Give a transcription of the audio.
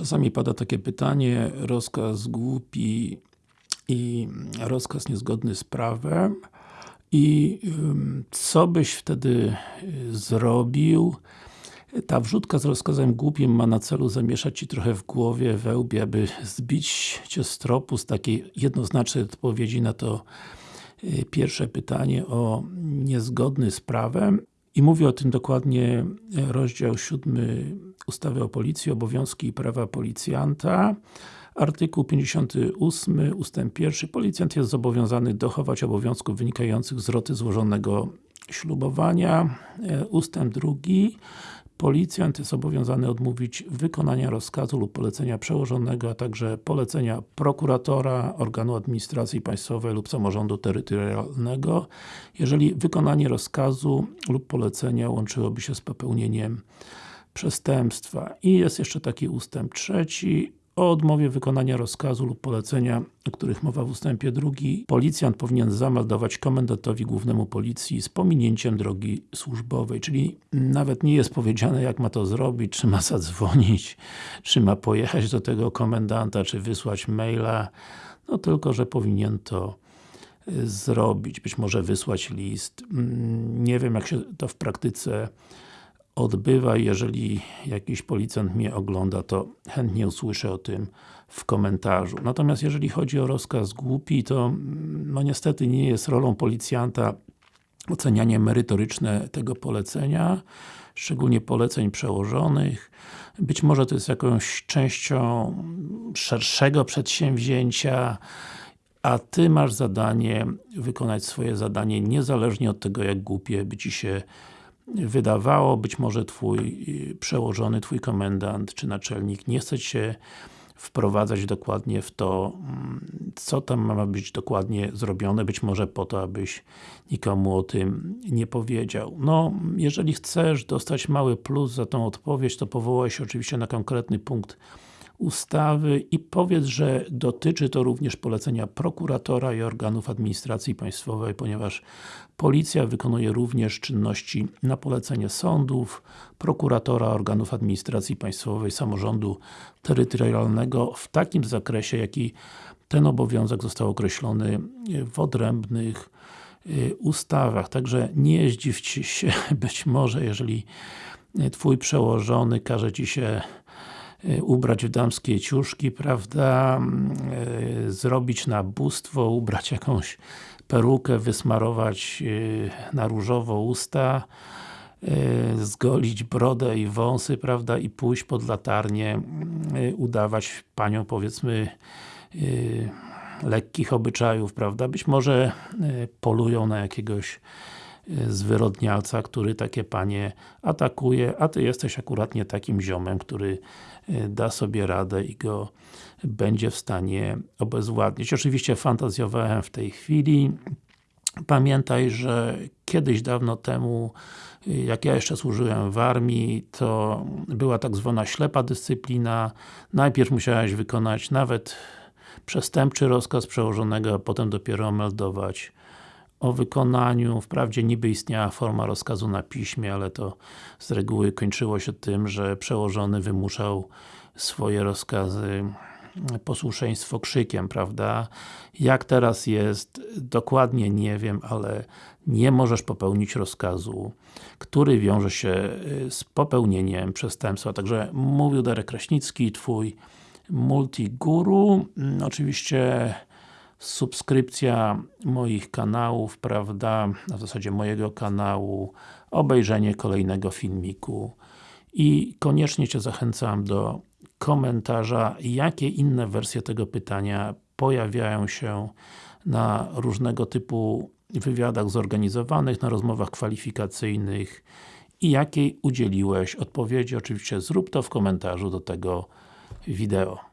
Czasami pada takie pytanie, rozkaz głupi i rozkaz niezgodny z prawem i co byś wtedy y, zrobił? Ta wrzutka z rozkazem głupim ma na celu zamieszać Ci trochę w głowie, we łbie, aby zbić Cię z tropu z takiej jednoznacznej odpowiedzi na to y, pierwsze pytanie o niezgodny z prawem. I mówi o tym dokładnie rozdział 7 ustawy o policji, obowiązki i prawa policjanta. Artykuł 58 ustęp 1. Policjant jest zobowiązany dochować obowiązków wynikających z roty złożonego ślubowania. Ustęp 2. Policjant jest zobowiązany odmówić wykonania rozkazu lub polecenia przełożonego, a także polecenia prokuratora, organu administracji państwowej lub samorządu terytorialnego, jeżeli wykonanie rozkazu lub polecenia łączyłoby się z popełnieniem przestępstwa. I jest jeszcze taki ustęp trzeci, o odmowie wykonania rozkazu lub polecenia, o których mowa w ustępie drugi, policjant powinien zameldować komendantowi głównemu policji z pominięciem drogi służbowej, czyli nawet nie jest powiedziane jak ma to zrobić, czy ma zadzwonić, czy ma pojechać do tego komendanta, czy wysłać maila, no tylko, że powinien to y, zrobić, być może wysłać list. Mm, nie wiem jak się to w praktyce odbywa. Jeżeli jakiś policjant mnie ogląda, to chętnie usłyszę o tym w komentarzu. Natomiast jeżeli chodzi o rozkaz głupi, to mm, no niestety nie jest rolą policjanta ocenianie merytoryczne tego polecenia, szczególnie poleceń przełożonych. Być może to jest jakąś częścią szerszego przedsięwzięcia, a Ty masz zadanie wykonać swoje zadanie niezależnie od tego, jak głupie by Ci się wydawało, być może Twój y, przełożony, Twój komendant czy naczelnik nie chce się wprowadzać dokładnie w to, mm, co tam ma być dokładnie zrobione, być może po to, abyś nikomu o tym nie powiedział. No, jeżeli chcesz dostać mały plus za tą odpowiedź, to powołaj się oczywiście na konkretny punkt ustawy i powiedz, że dotyczy to również polecenia prokuratora i organów administracji państwowej, ponieważ Policja wykonuje również czynności na polecenie sądów, prokuratora, organów administracji państwowej, samorządu terytorialnego w takim zakresie, jaki ten obowiązek został określony w odrębnych y, ustawach. Także nie zdziw się być może, jeżeli Twój przełożony każe Ci się ubrać w damskie ciuszki, prawda, y, zrobić nabóstwo, ubrać jakąś perukę, wysmarować y, na różowo usta, zgolić brodę i wąsy, prawda, i pójść pod latarnię, udawać panią, powiedzmy, lekkich obyczajów, prawda, być może polują na jakiegoś zwyrodnialca, który takie panie atakuje, a Ty jesteś akurat nie takim ziomem, który e, da sobie radę i go będzie w stanie obezwładnić. Oczywiście fantazjowałem w tej chwili. Pamiętaj, że kiedyś dawno temu e, jak ja jeszcze służyłem w armii, to była tak zwana ślepa dyscyplina. Najpierw musiałeś wykonać nawet przestępczy rozkaz przełożonego, a potem dopiero meldować o wykonaniu. Wprawdzie niby istniała forma rozkazu na piśmie, ale to z reguły kończyło się tym, że przełożony wymuszał swoje rozkazy posłuszeństwo krzykiem, prawda? Jak teraz jest, dokładnie nie wiem, ale nie możesz popełnić rozkazu, który wiąże się y, z popełnieniem przestępstwa. Także mówił Darek Kraśnicki, Twój multiguru. Mm, oczywiście subskrypcja moich kanałów, prawda, na zasadzie mojego kanału, obejrzenie kolejnego filmiku i koniecznie Cię zachęcam do komentarza, jakie inne wersje tego pytania pojawiają się na różnego typu wywiadach zorganizowanych, na rozmowach kwalifikacyjnych i jakiej udzieliłeś odpowiedzi. Oczywiście zrób to w komentarzu do tego wideo.